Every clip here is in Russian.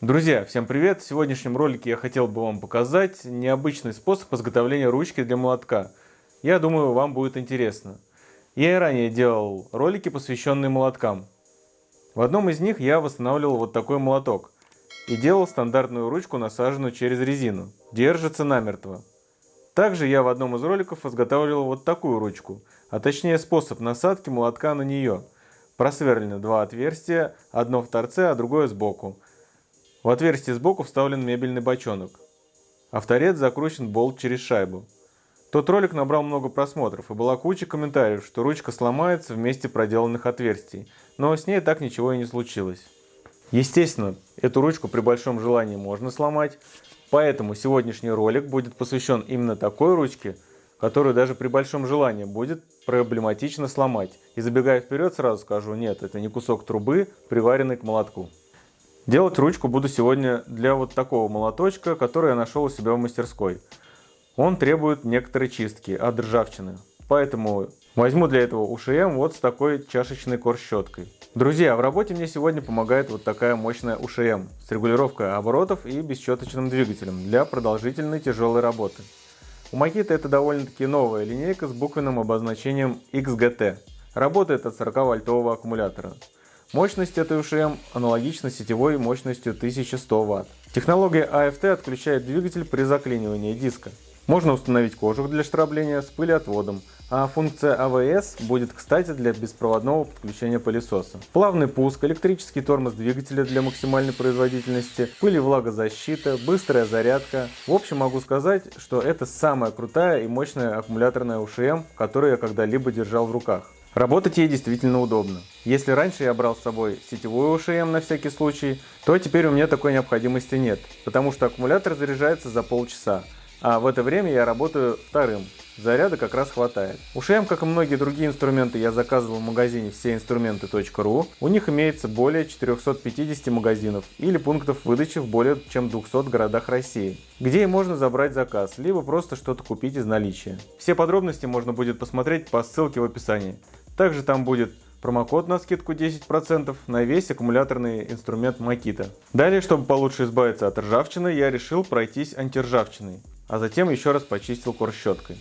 Друзья, всем привет! В сегодняшнем ролике я хотел бы вам показать необычный способ изготовления ручки для молотка. Я думаю, вам будет интересно. Я и ранее делал ролики, посвященные молоткам. В одном из них я восстанавливал вот такой молоток и делал стандартную ручку, насаженную через резину. Держится намертво. Также я в одном из роликов изготавливал вот такую ручку, а точнее способ насадки молотка на нее. Просверлены два отверстия, одно в торце, а другое сбоку. В отверстие сбоку вставлен мебельный бочонок, а в торец закручен болт через шайбу. Тот ролик набрал много просмотров и была куча комментариев, что ручка сломается в месте проделанных отверстий, но с ней так ничего и не случилось. Естественно, эту ручку при большом желании можно сломать, поэтому сегодняшний ролик будет посвящен именно такой ручке, которую даже при большом желании будет проблематично сломать. И забегая вперед, сразу скажу, нет, это не кусок трубы, приваренный к молотку. Делать ручку буду сегодня для вот такого молоточка, который я нашел у себя в мастерской. Он требует некоторой чистки от ржавчины. Поэтому возьму для этого УШМ вот с такой чашечной корщеткой. Друзья, в работе мне сегодня помогает вот такая мощная УШМ с регулировкой оборотов и бесщеточным двигателем для продолжительной тяжелой работы. У Makita это довольно-таки новая линейка с буквенным обозначением XGT. Работает от 40 вольтового аккумулятора. Мощность этой УШМ аналогична сетевой мощностью 1100 Вт. Технология AFT отключает двигатель при заклинивании диска. Можно установить кожух для штрабления с пылеотводом, а функция AVS будет кстати для беспроводного подключения пылесоса. Плавный пуск, электрический тормоз двигателя для максимальной производительности, пыль и влагозащита, быстрая зарядка. В общем могу сказать, что это самая крутая и мощная аккумуляторная УШМ, которую я когда-либо держал в руках. Работать ей действительно удобно. Если раньше я брал с собой сетевую ОШМ на всякий случай, то теперь у меня такой необходимости нет, потому что аккумулятор заряжается за полчаса, а в это время я работаю вторым. Заряда как раз хватает. У ШМ, как и многие другие инструменты, я заказывал в магазине всеинструменты.ру. У них имеется более 450 магазинов или пунктов выдачи в более чем 200 городах России, где и можно забрать заказ, либо просто что-то купить из наличия. Все подробности можно будет посмотреть по ссылке в описании. Также там будет промокод на скидку 10% на весь аккумуляторный инструмент Makita. Далее, чтобы получше избавиться от ржавчины, я решил пройтись антиржавчиной, а затем еще раз почистил корщеткой.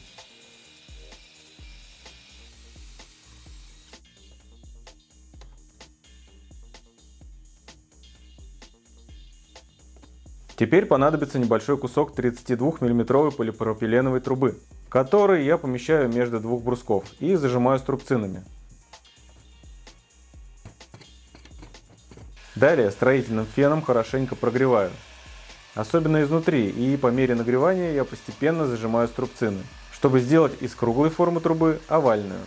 Теперь понадобится небольшой кусок 32 мм полипропиленовой трубы который я помещаю между двух брусков и зажимаю струбцинами. Далее строительным феном хорошенько прогреваю, особенно изнутри, и по мере нагревания я постепенно зажимаю струбцины, чтобы сделать из круглой формы трубы овальную.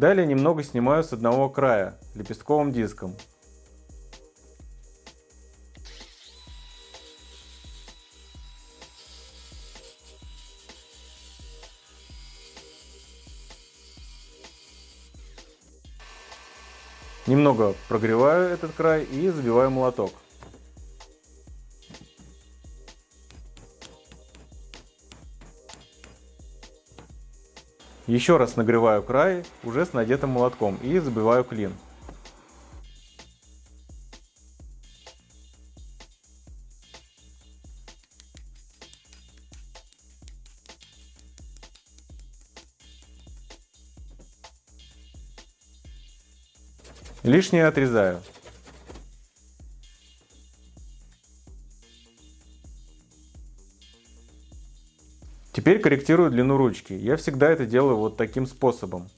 Далее немного снимаю с одного края лепестковым диском. Немного прогреваю этот край и забиваю молоток. Еще раз нагреваю край уже с надетым молотком и забиваю клин. Лишнее отрезаю. Теперь корректирую длину ручки. Я всегда это делаю вот таким способом.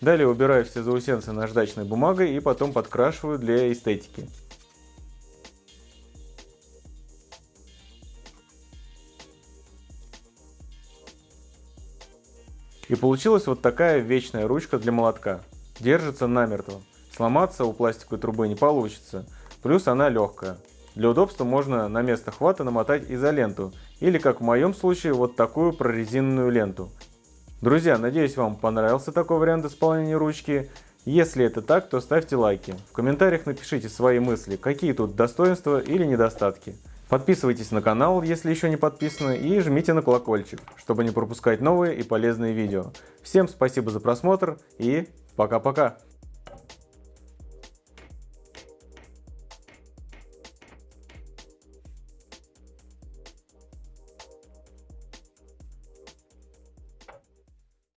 Далее убираю все заусенцы наждачной бумагой и потом подкрашиваю для эстетики. И получилась вот такая вечная ручка для молотка. Держится намертво. Сломаться у пластиковой трубы не получится, плюс она легкая. Для удобства можно на место хвата намотать изоленту или, как в моем случае, вот такую прорезиненную ленту. Друзья, надеюсь вам понравился такой вариант исполнения ручки. Если это так, то ставьте лайки. В комментариях напишите свои мысли, какие тут достоинства или недостатки. Подписывайтесь на канал, если еще не подписаны, и жмите на колокольчик, чтобы не пропускать новые и полезные видео. Всем спасибо за просмотр и пока-пока!